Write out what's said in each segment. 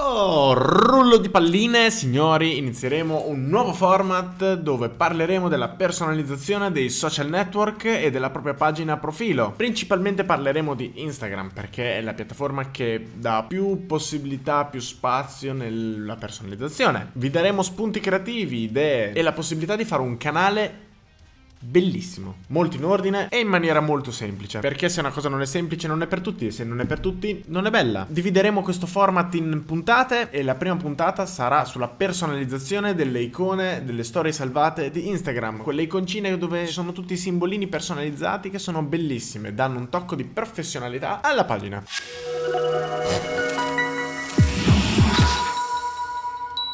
Oh, rullo di palline, signori, inizieremo un nuovo format dove parleremo della personalizzazione dei social network e della propria pagina profilo. Principalmente parleremo di Instagram perché è la piattaforma che dà più possibilità, più spazio nella personalizzazione. Vi daremo spunti creativi, idee e la possibilità di fare un canale bellissimo, molto in ordine e in maniera molto semplice. Perché se una cosa non è semplice non è per tutti e se non è per tutti non è bella. Divideremo questo format in puntate e la prima puntata sarà sulla personalizzazione delle icone, delle storie salvate di Instagram. Quelle iconcine dove ci sono tutti i simbolini personalizzati che sono bellissime, danno un tocco di professionalità alla pagina.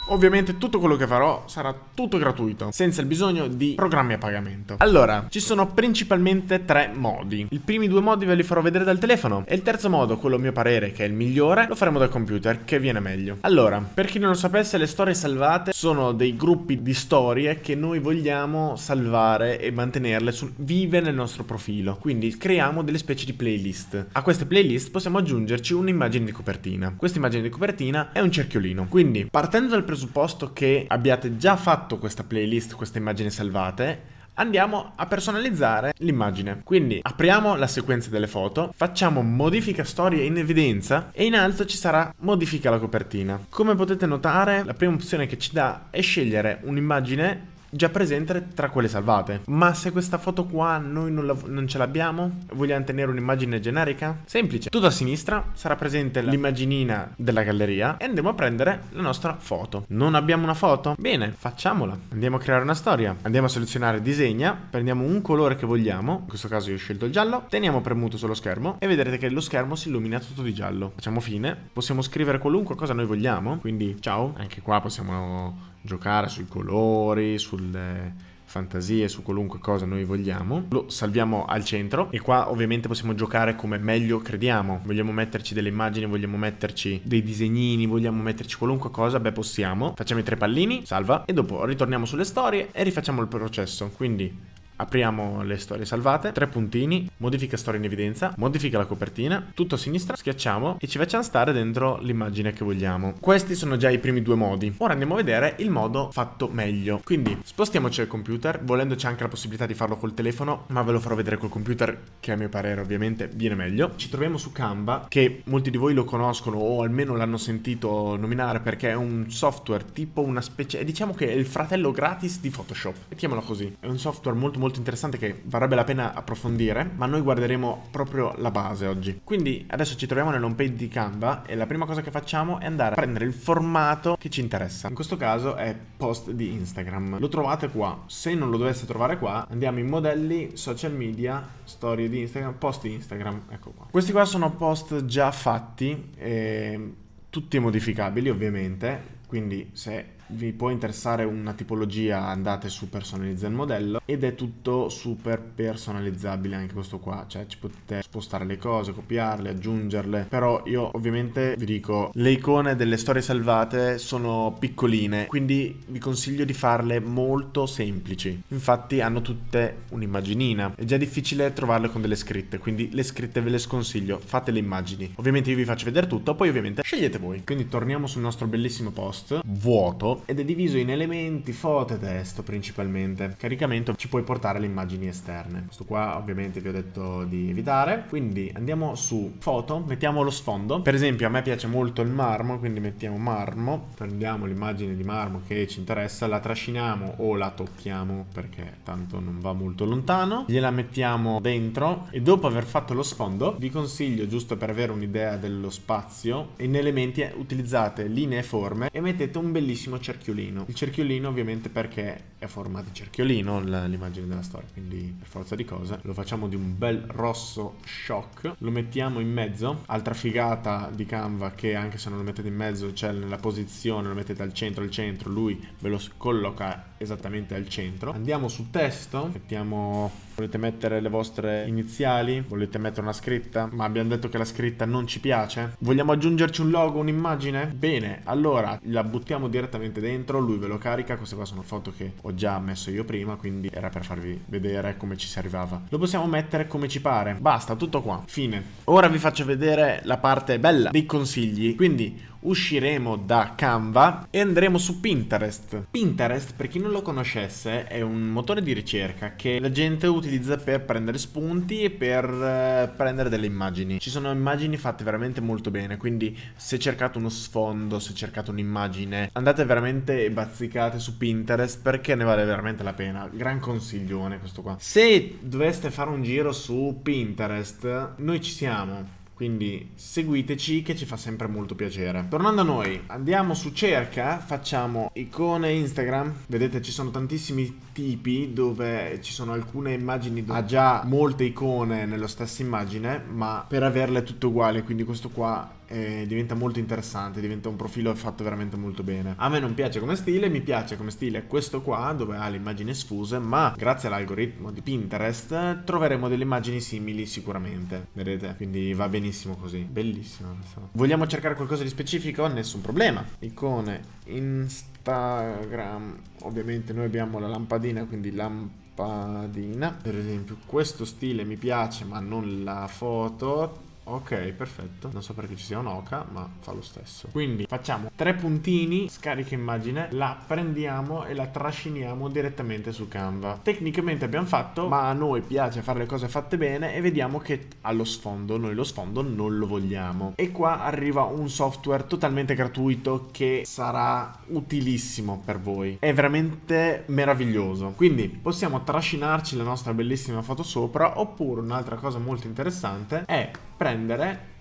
Ovviamente tutto quello che farò sarà tutto gratuito, senza il bisogno di programmi a pagamento. Allora, ci sono principalmente tre modi. I primi due modi ve li farò vedere dal telefono e il terzo modo, quello a mio parere che è il migliore, lo faremo dal computer, che viene meglio. Allora, per chi non lo sapesse, le storie salvate sono dei gruppi di storie che noi vogliamo salvare e mantenerle su, vive nel nostro profilo. Quindi creiamo delle specie di playlist. A queste playlist possiamo aggiungerci un'immagine di copertina. Questa immagine di copertina è un cerchiolino. Quindi, partendo dal presupposto che abbiate già fatto questa playlist, queste immagini salvate, andiamo a personalizzare l'immagine. Quindi apriamo la sequenza delle foto, facciamo modifica storie in evidenza e in alto ci sarà modifica la copertina. Come potete notare la prima opzione che ci dà è scegliere un'immagine già presente tra quelle salvate. Ma se questa foto qua noi non, la, non ce l'abbiamo, vogliamo tenere un'immagine generica? Semplice. Tutto a sinistra sarà presente l'immaginina della galleria e andiamo a prendere la nostra foto. Non abbiamo una foto? Bene, facciamola. Andiamo a creare una storia. Andiamo a selezionare disegna, prendiamo un colore che vogliamo, in questo caso io ho scelto il giallo, teniamo premuto sullo schermo e vedrete che lo schermo si illumina tutto di giallo. Facciamo fine, possiamo scrivere qualunque cosa noi vogliamo, quindi ciao, anche qua possiamo giocare sui colori, sulle fantasie, su qualunque cosa noi vogliamo. Lo salviamo al centro e qua ovviamente possiamo giocare come meglio crediamo. Vogliamo metterci delle immagini, vogliamo metterci dei disegnini, vogliamo metterci qualunque cosa, beh possiamo. Facciamo i tre pallini, salva e dopo ritorniamo sulle storie e rifacciamo il processo. Quindi Apriamo le storie salvate, tre puntini, modifica storia in evidenza, modifica la copertina, tutto a sinistra, schiacciamo e ci facciamo stare dentro l'immagine che vogliamo. Questi sono già i primi due modi. Ora andiamo a vedere il modo fatto meglio. Quindi spostiamoci al computer, volendo c'è anche la possibilità di farlo col telefono, ma ve lo farò vedere col computer che a mio parere ovviamente viene meglio. Ci troviamo su Canva, che molti di voi lo conoscono o almeno l'hanno sentito nominare perché è un software tipo una specie, diciamo che è il fratello gratis di Photoshop. Mettiamolo così. È un software molto molto interessante che varrebbe la pena approfondire, ma noi guarderemo proprio la base oggi. Quindi adesso ci troviamo nell'home page di Canva e la prima cosa che facciamo è andare a prendere il formato che ci interessa. In questo caso è post di Instagram. Lo trovate qua. Se non lo dovesse trovare qua, andiamo in modelli, social media, storie di Instagram, post di Instagram. Ecco qua. Questi qua sono post già fatti, e tutti modificabili ovviamente, quindi se vi può interessare una tipologia andate su personalizza il modello ed è tutto super personalizzabile anche questo qua cioè ci potete spostare le cose copiarle aggiungerle però io ovviamente vi dico le icone delle storie salvate sono piccoline quindi vi consiglio di farle molto semplici. Infatti hanno tutte un'immaginina è già difficile trovarle con delle scritte quindi le scritte ve le sconsiglio fate le immagini. Ovviamente io vi faccio vedere tutto poi ovviamente scegliete voi. Quindi torniamo sul nostro bellissimo post vuoto ed è diviso in elementi, foto e testo principalmente. Caricamento ci puoi portare le immagini esterne. Questo qua ovviamente vi ho detto di evitare. Quindi andiamo su foto, mettiamo lo sfondo. Per esempio a me piace molto il marmo, quindi mettiamo marmo. Prendiamo l'immagine di marmo che ci interessa, la trasciniamo o la tocchiamo perché tanto non va molto lontano. Gliela mettiamo dentro e dopo aver fatto lo sfondo vi consiglio giusto per avere un'idea dello spazio in elementi utilizzate linee e forme e mettete un bellissimo cerchiolino. Il cerchiolino ovviamente perché è a forma di cerchiolino l'immagine della storia, quindi per forza di cose lo facciamo di un bel rosso shock, lo mettiamo in mezzo, altra figata di Canva che anche se non lo mettete in mezzo c'è nella posizione, lo mettete al centro, al centro, lui ve lo colloca esattamente al centro. Andiamo su testo, mettiamo, volete mettere le vostre iniziali, volete mettere una scritta, ma abbiamo detto che la scritta non ci piace. Vogliamo aggiungerci un logo, un'immagine? Bene, allora la buttiamo direttamente dentro, lui ve lo carica, queste qua sono foto che ho già messo io prima, quindi era per farvi vedere come ci si arrivava. Lo possiamo mettere come ci pare, basta, tutto qua, fine. Ora vi faccio vedere la parte bella dei consigli, quindi usciremo da Canva e andremo su Pinterest. Pinterest, per chi non lo conoscesse, è un motore di ricerca che la gente utilizza per prendere spunti e per eh, prendere delle immagini. Ci sono immagini fatte veramente molto bene, quindi se cercate uno sfondo, se cercate un'immagine, andate veramente e bazzicate su Pinterest perché ne vale veramente la pena. Gran consiglione questo qua. Se doveste fare un giro su Pinterest, noi ci siamo quindi seguiteci che ci fa sempre molto piacere. Tornando a noi, andiamo su cerca, facciamo icone Instagram. Vedete ci sono tantissimi tipi dove ci sono alcune immagini ha già molte icone nella stessa immagine, ma per averle tutte uguali, quindi questo qua eh, diventa molto interessante, diventa un profilo fatto veramente molto bene. A me non piace come stile, mi piace come stile questo qua dove ha le immagini sfuse, ma grazie all'algoritmo di Pinterest troveremo delle immagini simili sicuramente, vedete? Quindi va benissimo così, bellissimo. Vogliamo cercare qualcosa di specifico? Nessun problema. Icone Instagram, ovviamente noi abbiamo la lampadina, quindi lampadina. Per esempio questo stile mi piace ma non la foto Ok, perfetto. Non so perché ci sia un'oca, ma fa lo stesso. Quindi facciamo tre puntini, scarica immagine, la prendiamo e la trasciniamo direttamente su Canva. Tecnicamente abbiamo fatto, ma a noi piace fare le cose fatte bene e vediamo che allo sfondo, noi lo sfondo non lo vogliamo. E qua arriva un software totalmente gratuito che sarà utilissimo per voi. È veramente meraviglioso. Quindi possiamo trascinarci la nostra bellissima foto sopra, oppure un'altra cosa molto interessante è prendere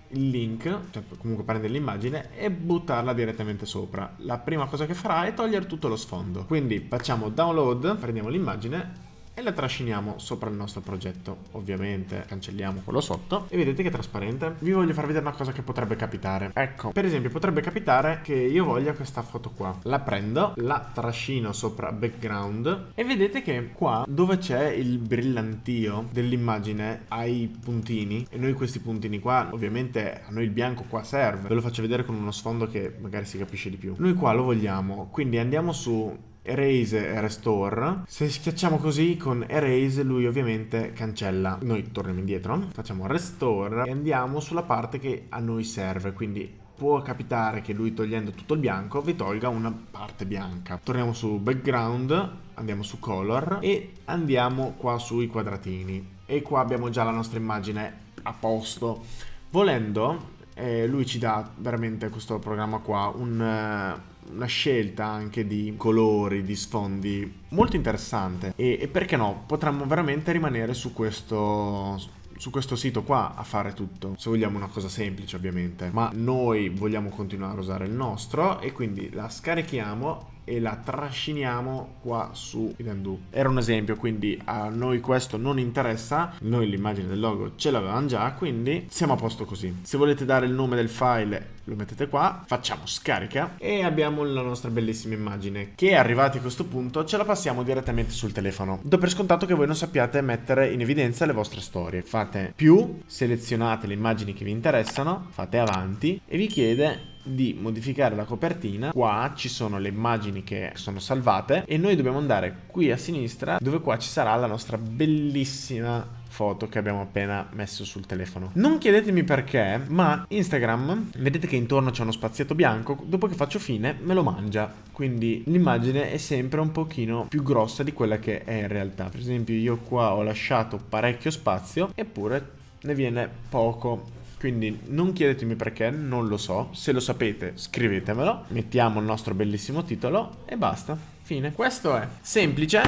il link, cioè comunque prendere l'immagine e buttarla direttamente sopra. La prima cosa che farà è togliere tutto lo sfondo. Quindi facciamo download, prendiamo l'immagine e la trasciniamo sopra il nostro progetto. Ovviamente cancelliamo quello sotto e vedete che è trasparente. Vi voglio far vedere una cosa che potrebbe capitare. Ecco, per esempio potrebbe capitare che io voglia questa foto qua. La prendo, la trascino sopra background e vedete che qua dove c'è il brillantio dell'immagine ai puntini e noi questi puntini qua, ovviamente a noi il bianco qua serve. Ve lo faccio vedere con uno sfondo che magari si capisce di più. Noi qua lo vogliamo, quindi andiamo su erase e restore. Se schiacciamo così con erase lui ovviamente cancella. Noi torniamo indietro facciamo restore e andiamo sulla parte che a noi serve quindi può capitare che lui togliendo tutto il bianco vi tolga una parte bianca. Torniamo su background andiamo su color e andiamo qua sui quadratini. E qua abbiamo già la nostra immagine a posto. Volendo eh, lui ci dà veramente questo programma qua un eh, una scelta anche di colori, di sfondi molto interessante. E, e perché no, potremmo veramente rimanere su questo su questo sito qua a fare tutto se vogliamo una cosa semplice ovviamente. Ma noi vogliamo continuare a usare il nostro e quindi la scarichiamo e la trasciniamo qua su Idendu. Era un esempio, quindi a noi questo non interessa, noi l'immagine del logo ce l'avevamo già, quindi siamo a posto così. Se volete dare il nome del file lo mettete qua, facciamo scarica e abbiamo la nostra bellissima immagine che arrivati a questo punto ce la passiamo direttamente sul telefono. Do per scontato che voi non sappiate mettere in evidenza le vostre storie. Fate più, selezionate le immagini che vi interessano, fate avanti e vi chiede di modificare la copertina qua ci sono le immagini che sono salvate e noi dobbiamo andare qui a sinistra dove qua ci sarà la nostra bellissima foto che abbiamo appena messo sul telefono. Non chiedetemi perché, ma Instagram, vedete che intorno c'è uno spazietto bianco, dopo che faccio fine me lo mangia. Quindi l'immagine è sempre un pochino più grossa di quella che è in realtà. Per esempio io qua ho lasciato parecchio spazio, eppure ne viene poco. Quindi non chiedetemi perché, non lo so. Se lo sapete, scrivetemelo. Mettiamo il nostro bellissimo titolo e basta. Fine. Questo è semplice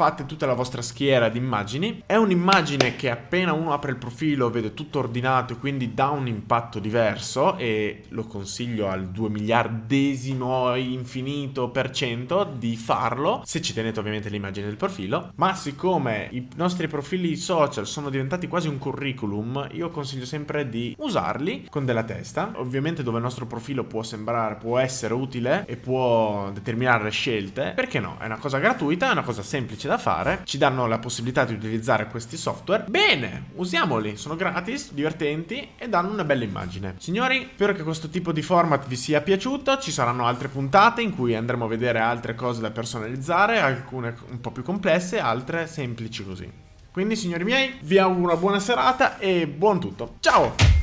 fate tutta la vostra schiera di immagini. È un'immagine che appena uno apre il profilo vede tutto ordinato e quindi dà un impatto diverso e lo consiglio al 2 miliardesimo infinito per cento di farlo, se ci tenete ovviamente l'immagine del profilo. Ma siccome i nostri profili social sono diventati quasi un curriculum, io consiglio sempre di usarli con della testa. Ovviamente dove il nostro profilo può sembrare, può essere utile e può determinare scelte, perché no? È una cosa gratuita, è una cosa semplice da fare, ci danno la possibilità di utilizzare questi software. Bene, usiamoli, sono gratis, divertenti e danno una bella immagine. Signori, spero che questo tipo di format vi sia piaciuto, ci saranno altre puntate in cui andremo a vedere altre cose da personalizzare, alcune un po' più complesse, altre semplici così. Quindi signori miei, vi auguro una buona serata e buon tutto. Ciao!